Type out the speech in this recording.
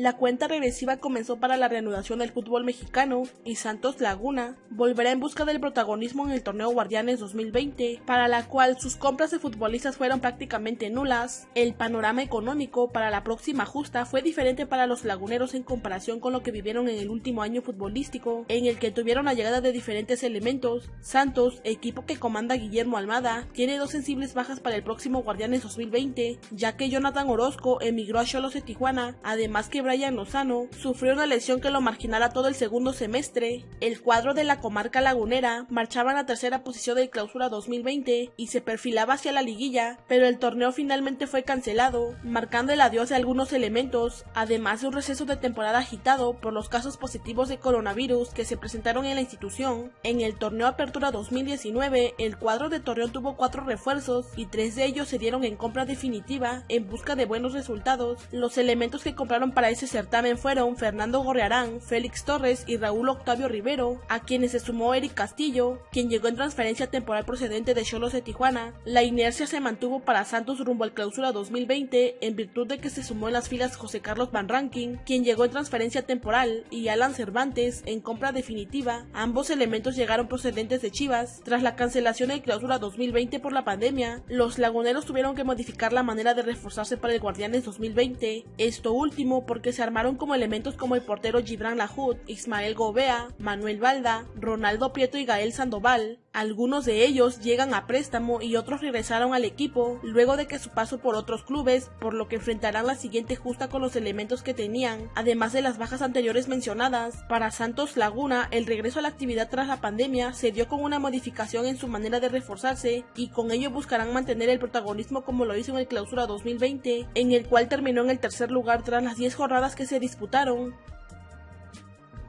la cuenta regresiva comenzó para la reanudación del fútbol mexicano y Santos Laguna volverá en busca del protagonismo en el torneo Guardianes 2020, para la cual sus compras de futbolistas fueron prácticamente nulas. El panorama económico para la próxima justa fue diferente para los laguneros en comparación con lo que vivieron en el último año futbolístico, en el que tuvieron la llegada de diferentes elementos. Santos, equipo que comanda Guillermo Almada, tiene dos sensibles bajas para el próximo Guardianes 2020, ya que Jonathan Orozco emigró a Cholos de Tijuana, además que Brian Lozano sufrió una lesión que lo marginará todo el segundo semestre. El cuadro de la comarca lagunera marchaba en la tercera posición del clausura 2020 y se perfilaba hacia la liguilla, pero el torneo finalmente fue cancelado, marcando el adiós de algunos elementos, además de un receso de temporada agitado por los casos positivos de coronavirus que se presentaron en la institución. En el torneo Apertura 2019, el cuadro de Torreón tuvo cuatro refuerzos y tres de ellos se dieron en compra definitiva en busca de buenos resultados. Los elementos que compraron para ese certamen fueron Fernando Gorrearán, Félix Torres y Raúl Octavio Rivero, a quienes se sumó Eric Castillo, quien llegó en transferencia temporal procedente de Cholos de Tijuana. La inercia se mantuvo para Santos rumbo al clausura 2020 en virtud de que se sumó en las filas José Carlos Van Ranking, quien llegó en transferencia temporal, y Alan Cervantes en compra definitiva. Ambos elementos llegaron procedentes de Chivas. Tras la cancelación del clausura 2020 por la pandemia, los laguneros tuvieron que modificar la manera de reforzarse para el Guardianes 2020. Esto último porque se armaron como elementos como el portero Gibran Lahoud, Ismael Gobea, Manuel Valda, Ronaldo Prieto y Gael Sandoval. Algunos de ellos llegan a préstamo y otros regresaron al equipo luego de que su paso por otros clubes, por lo que enfrentarán la siguiente justa con los elementos que tenían, además de las bajas anteriores mencionadas. Para Santos Laguna, el regreso a la actividad tras la pandemia se dio con una modificación en su manera de reforzarse y con ello buscarán mantener el protagonismo como lo hizo en el clausura 2020, en el cual terminó en el tercer lugar tras las 10 jornadas que se disputaron.